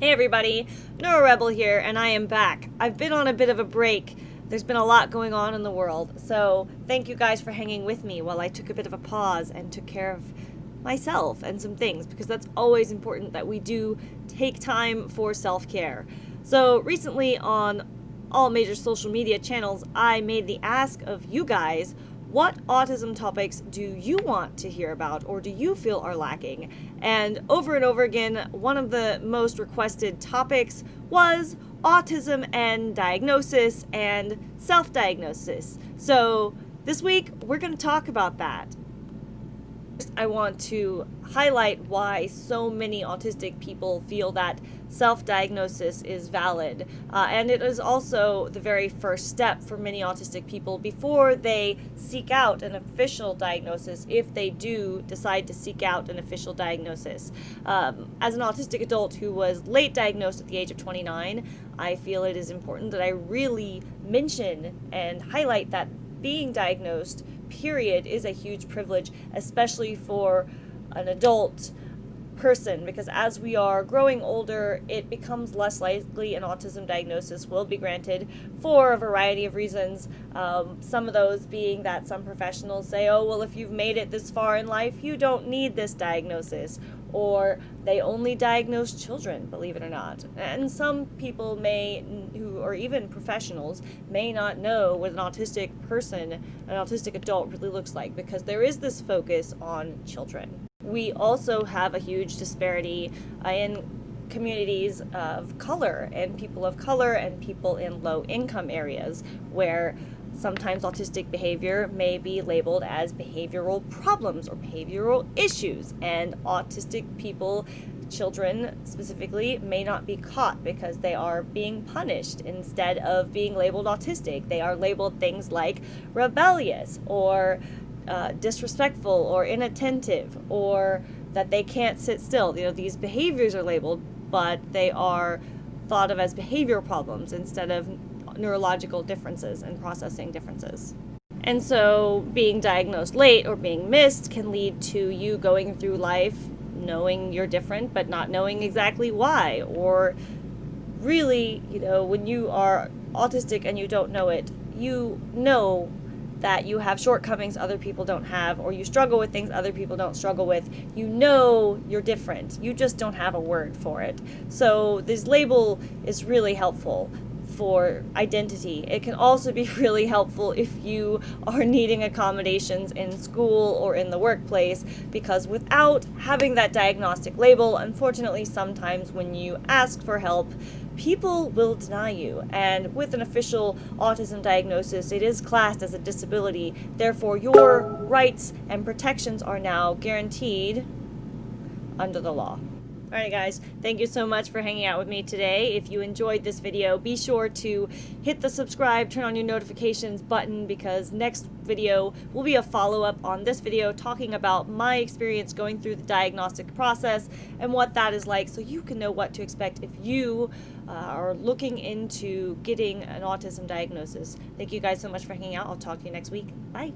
Hey everybody, NeuroRebel here, and I am back. I've been on a bit of a break. There's been a lot going on in the world, so thank you guys for hanging with me while I took a bit of a pause and took care of myself and some things, because that's always important that we do take time for self-care. So recently on all major social media channels, I made the ask of you guys what autism topics do you want to hear about or do you feel are lacking? And over and over again, one of the most requested topics was autism and diagnosis and self diagnosis. So this week, we're going to talk about that. I want to highlight why so many autistic people feel that self-diagnosis is valid. Uh, and it is also the very first step for many autistic people before they seek out an official diagnosis, if they do decide to seek out an official diagnosis. Um, as an autistic adult who was late diagnosed at the age of 29, I feel it is important that I really mention and highlight that being diagnosed period is a huge privilege, especially for an adult person because as we are growing older, it becomes less likely an autism diagnosis will be granted for a variety of reasons. Um, some of those being that some professionals say, oh, well, if you've made it this far in life, you don't need this diagnosis. Or they only diagnose children, believe it or not. And some people may, who or even professionals, may not know what an autistic person, an autistic adult really looks like because there is this focus on children. We also have a huge disparity uh, in communities of color and people of color and people in low income areas where sometimes autistic behavior may be labeled as behavioral problems or behavioral issues and autistic people children specifically may not be caught because they are being punished instead of being labeled autistic they are labeled things like rebellious or uh, disrespectful or inattentive or that they can't sit still. You know, these behaviors are labeled, but they are thought of as behavioral problems instead of neurological differences and processing differences. And so being diagnosed late or being missed can lead to you going through life knowing you're different but not knowing exactly why or really, you know, when you are autistic and you don't know it, you know that you have shortcomings other people don't have, or you struggle with things other people don't struggle with, you know you're different. You just don't have a word for it. So this label is really helpful for identity. It can also be really helpful if you are needing accommodations in school or in the workplace because without having that diagnostic label, unfortunately sometimes when you ask for help, people will deny you. And with an official autism diagnosis, it is classed as a disability. Therefore, your rights and protections are now guaranteed under the law. Alright guys, thank you so much for hanging out with me today. If you enjoyed this video, be sure to hit the subscribe, turn on your notifications button because next video will be a follow-up on this video talking about my experience going through the diagnostic process and what that is like so you can know what to expect if you uh, are looking into getting an autism diagnosis. Thank you guys so much for hanging out. I'll talk to you next week. Bye.